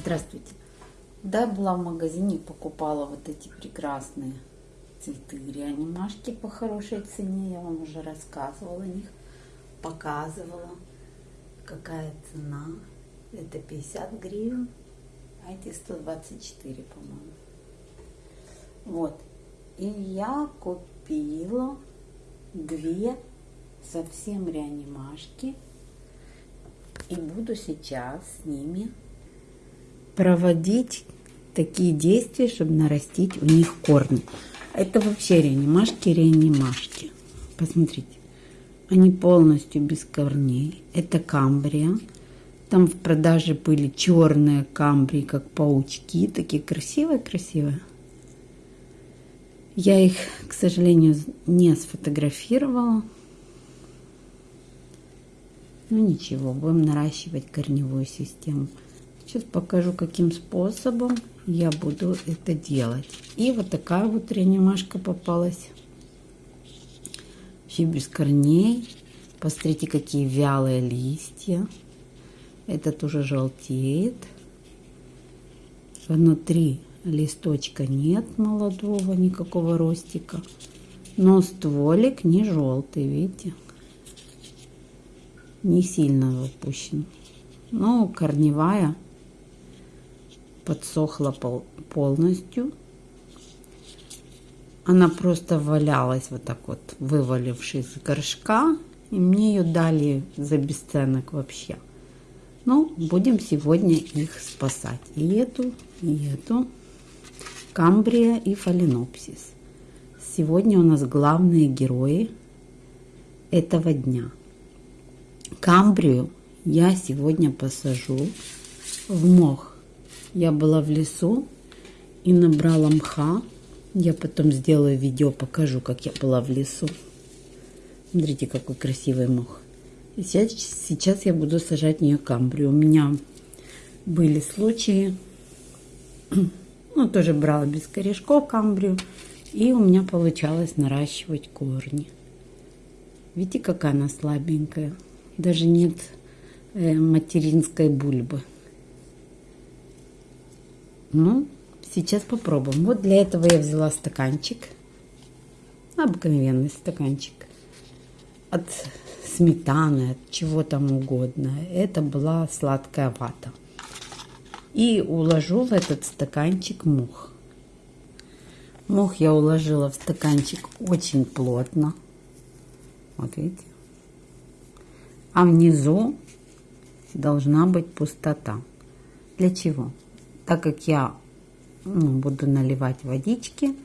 Здравствуйте. Да, была в магазине, покупала вот эти прекрасные цветы реанимашки по хорошей цене. Я вам уже рассказывала о них, показывала, какая цена. Это 50 гривен, а эти 124, по-моему. Вот. И я купила две совсем реанимашки. И буду сейчас с ними проводить такие действия, чтобы нарастить у них корни. Это вообще реанимашки, реанимашки. Посмотрите, они полностью без корней. Это камбрия. Там в продаже были черные камбрии, как паучки, такие красивые-красивые. Я их, к сожалению, не сфотографировала. Ну ничего, будем наращивать корневую систему. Сейчас покажу, каким способом я буду это делать. И вот такая вот реанимашка попалась. Вообще без корней. Посмотрите, какие вялые листья. Этот уже желтеет. Внутри листочка нет молодого, никакого ростика. Но стволик не желтый, видите? Не сильно выпущен. Но корневая подсохла пол полностью. Она просто валялась вот так вот, вывалившись из горшка. И мне ее дали за бесценок вообще. Ну, будем сегодня их спасать. И эту, и эту. Камбрия и фаленопсис. Сегодня у нас главные герои этого дня. Камбрию я сегодня посажу в мох я была в лесу и набрала мха. Я потом сделаю видео, покажу, как я была в лесу. Смотрите, какой красивый мох. Сейчас, сейчас я буду сажать в нее камбрию. У меня были случаи, ну, тоже брала без корешков камбрию, и у меня получалось наращивать корни. Видите, какая она слабенькая. Даже нет э, материнской бульбы. Ну, сейчас попробуем. Вот для этого я взяла стаканчик. Обыкновенный стаканчик. От сметаны, от чего там угодно. Это была сладкая вата. И уложу в этот стаканчик мух. Мух я уложила в стаканчик очень плотно. Вот видите. А внизу должна быть пустота. Для чего? Так как я ну, буду наливать водички,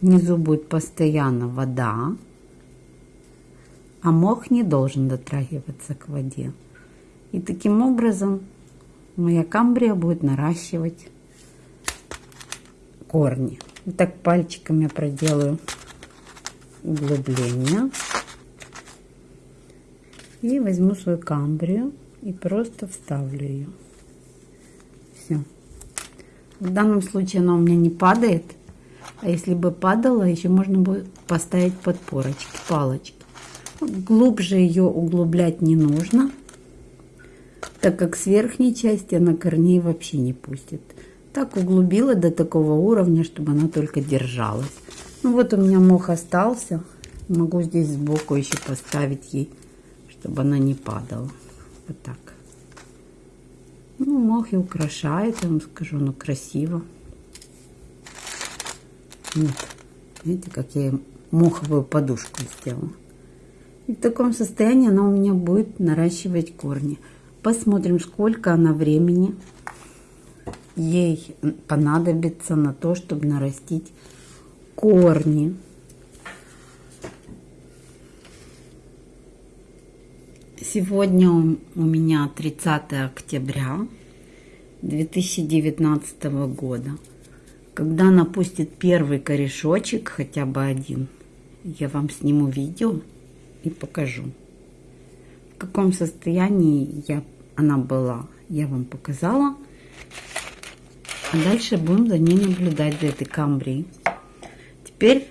внизу будет постоянно вода, а мох не должен дотрагиваться к воде. И таким образом моя камбрия будет наращивать корни. Вот так пальчиком я проделаю углубление. И возьму свою камбрию и просто вставлю ее. Все. В данном случае она у меня не падает. А если бы падала, еще можно бы поставить подпорочки, палочки. Глубже ее углублять не нужно, так как с верхней части она корней вообще не пустит. Так углубила до такого уровня, чтобы она только держалась. Ну вот у меня мох остался. Могу здесь сбоку еще поставить ей, чтобы она не падала. Вот так. Ну, мох и украшает, я вам скажу, ну красиво. Вот. Видите, как я моховую подушку сделала. И в таком состоянии она у меня будет наращивать корни. Посмотрим, сколько она времени ей понадобится на то, чтобы нарастить корни. Сегодня у меня 30 октября 2019 года. Когда напустит первый корешочек, хотя бы один, я вам сниму видео и покажу. В каком состоянии я, она была, я вам показала. А дальше будем за ней наблюдать, за этой камбрией. Теперь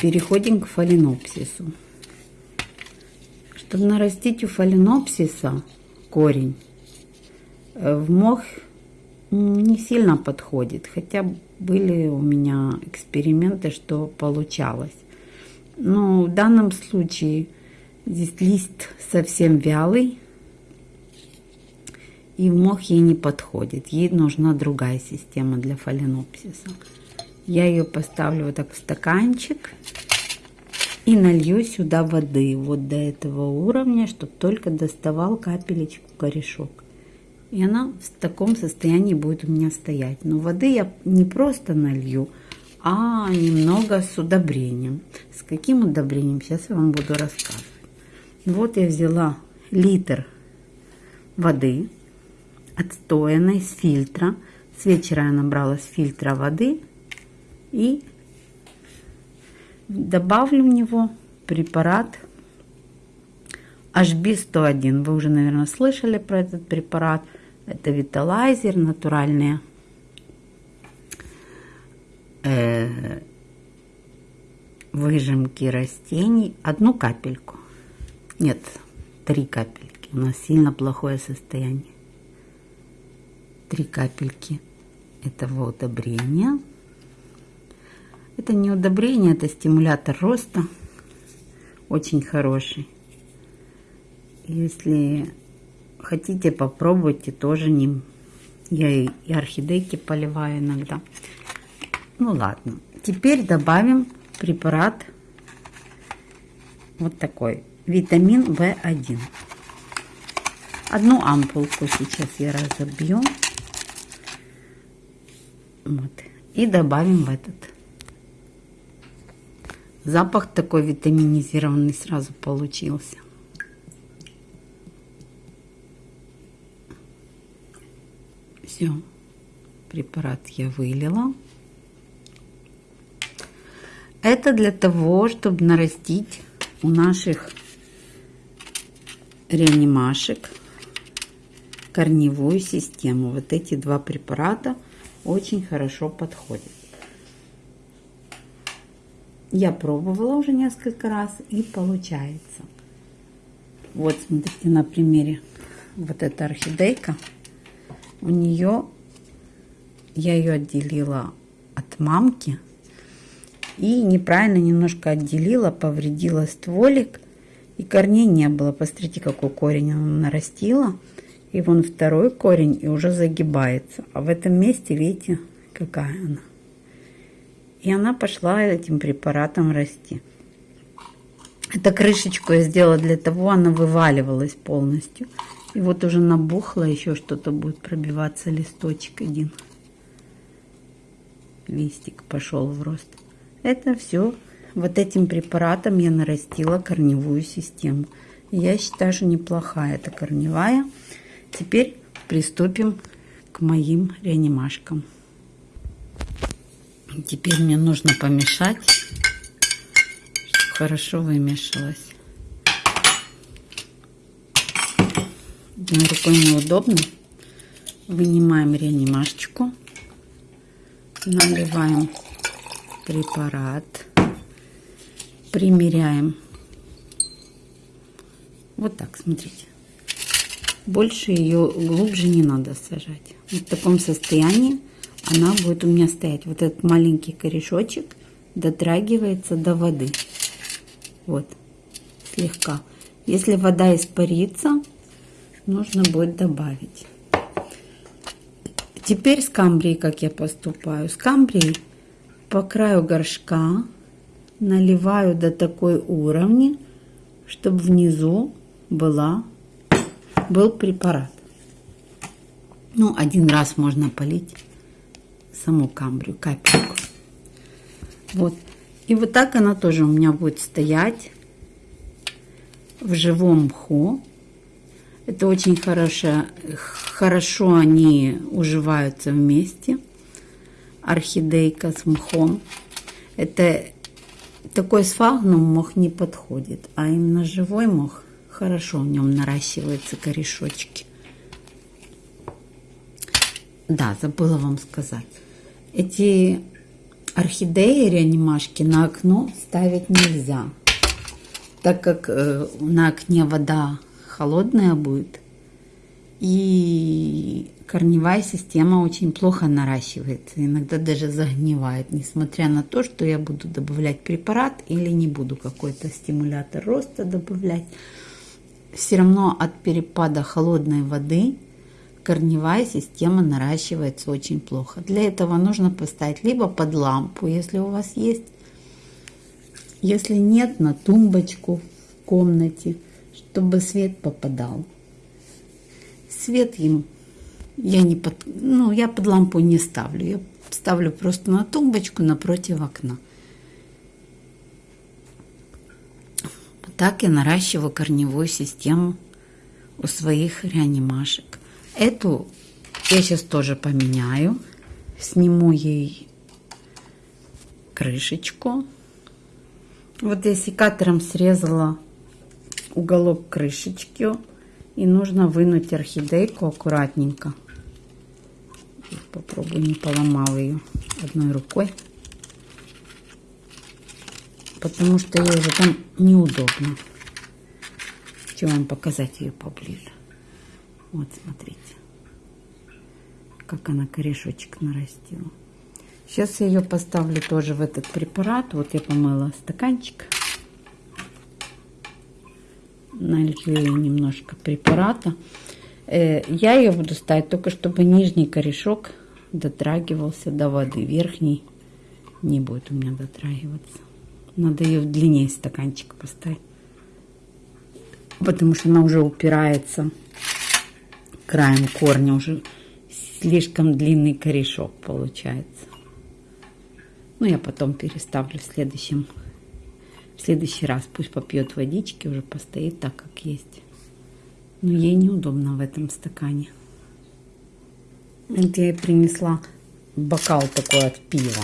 переходим к фаленопсису. Чтобы нарастить у фаленопсиса корень, э, в мох не сильно подходит. Хотя были у меня эксперименты, что получалось. Но в данном случае здесь лист совсем вялый. И в мох ей не подходит. Ей нужна другая система для фаленопсиса. Я ее поставлю вот так в стаканчик и налью сюда воды вот до этого уровня, чтобы только доставал капелечку корешок. И она в таком состоянии будет у меня стоять. Но воды я не просто налью, а немного с удобрением. С каким удобрением, сейчас я вам буду рассказывать. Вот я взяла литр воды, отстоянной с фильтра. С вечера я набрала с фильтра воды и добавлю в него препарат HB101. Вы уже, наверное, слышали про этот препарат. Это виталайзер, натуральные э, выжимки растений. Одну капельку. Нет, три капельки. У нас сильно плохое состояние. Три капельки этого удобрения. Это не удобрение, это стимулятор роста. Очень хороший. Если хотите, попробуйте тоже ним. Я и, орхидейки поливаю иногда. Ну ладно. Теперь добавим препарат вот такой. Витамин В1. Одну ампулку сейчас я разобью. Вот. И добавим в этот. Запах такой витаминизированный сразу получился. Все, препарат я вылила. Это для того, чтобы нарастить у наших реанимашек корневую систему. Вот эти два препарата очень хорошо подходят. Я пробовала уже несколько раз и получается. Вот смотрите на примере. Вот эта орхидейка. У нее я ее отделила от мамки и неправильно немножко отделила, повредила стволик и корней не было. Посмотрите, какой корень она нарастила. И вон второй корень и уже загибается. А в этом месте, видите, какая она. И она пошла этим препаратом расти. Эта крышечку я сделала для того, она вываливалась полностью. И вот уже набухло, еще что-то будет пробиваться, листочек один. Листик пошел в рост. Это все. Вот этим препаратом я нарастила корневую систему. Я считаю, что неплохая эта корневая. Теперь приступим к моим реанимашкам. Теперь мне нужно помешать, чтобы хорошо вымешалось. Одной рукой неудобно. Вынимаем реанимашечку. Наливаем препарат. Примеряем. Вот так, смотрите. Больше ее глубже не надо сажать. В таком состоянии она будет у меня стоять. Вот этот маленький корешочек дотрагивается до воды. Вот, слегка. Если вода испарится, нужно будет добавить. Теперь скамбрией, как я поступаю. Скамбрией по краю горшка наливаю до такой уровня, чтобы внизу была, был препарат. Ну, один раз можно полить саму камбрию, капельку. Вот. И вот так она тоже у меня будет стоять в живом мху. Это очень хорошо, хорошо они уживаются вместе. Орхидейка с мхом. Это такой сфагнум мох не подходит, а именно живой мох хорошо в нем наращиваются корешочки. Да, забыла вам сказать. Эти орхидеи реанимашки на окно ставить нельзя, так как э, на окне вода холодная будет, И корневая система очень плохо наращивается, иногда даже загнивает, несмотря на то, что я буду добавлять препарат или не буду какой-то стимулятор роста добавлять. Все равно от перепада холодной воды корневая система наращивается очень плохо. Для этого нужно поставить либо под лампу, если у вас есть, если нет, на тумбочку в комнате, чтобы свет попадал. Свет им я не под, ну, я под лампу не ставлю. Я ставлю просто на тумбочку напротив окна. Так я наращиваю корневую систему у своих реанимашек. Эту я сейчас тоже поменяю. Сниму ей крышечку. Вот я секатором срезала уголок крышечки. И нужно вынуть орхидейку аккуратненько. Попробую, не поломал ее одной рукой. Потому что ей уже там неудобно. Хочу вам показать ее поближе. Вот, смотрите. Как она корешочек нарастила. Сейчас я ее поставлю тоже в этот препарат. Вот я помыла стаканчик. Налью немножко препарата. Э, я ее буду ставить только, чтобы нижний корешок дотрагивался до воды. Верхний не будет у меня дотрагиваться. Надо ее в длине стаканчик поставить. Потому что она уже упирается краем корня. Уже слишком длинный корешок получается. Ну, я потом переставлю в следующем. В следующий раз пусть попьет водички, уже постоит так, как есть. Но ей неудобно в этом стакане. Вот я ей принесла бокал такой от пива.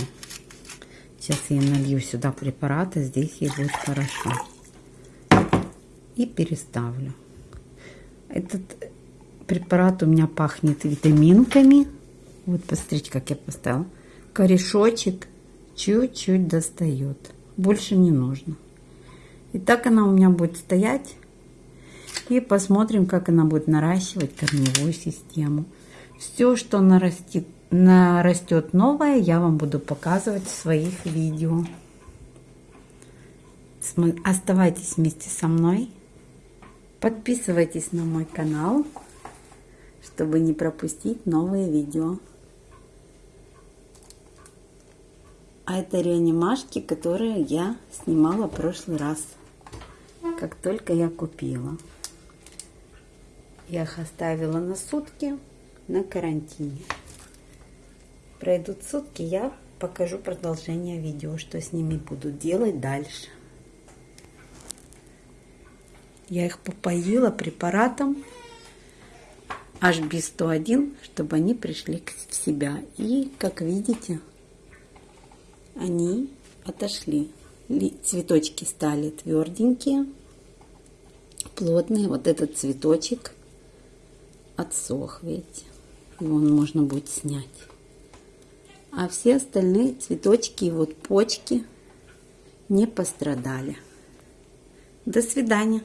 Сейчас я налью сюда препарата, здесь ей будет хорошо. И переставлю. Этот препарат у меня пахнет витаминками. Вот посмотрите, как я поставила. Корешочек чуть-чуть достает. Больше не нужно. И так она у меня будет стоять и посмотрим, как она будет наращивать корневую систему. Все, что нарастит, нарастет новое, я вам буду показывать в своих видео. Оставайтесь вместе со мной. Подписывайтесь на мой канал, чтобы не пропустить новые видео. А это реанимашки, которые я снимала в прошлый раз, как только я купила. Я их оставила на сутки на карантине. Пройдут сутки, я покажу продолжение видео, что с ними буду делать дальше. Я их попоила препаратом HB101, чтобы они пришли в себя. И, как видите, они отошли. Цветочки стали тверденькие, плотные. Вот этот цветочек отсох, видите. Его можно будет снять. А все остальные цветочки и вот почки не пострадали. До свидания.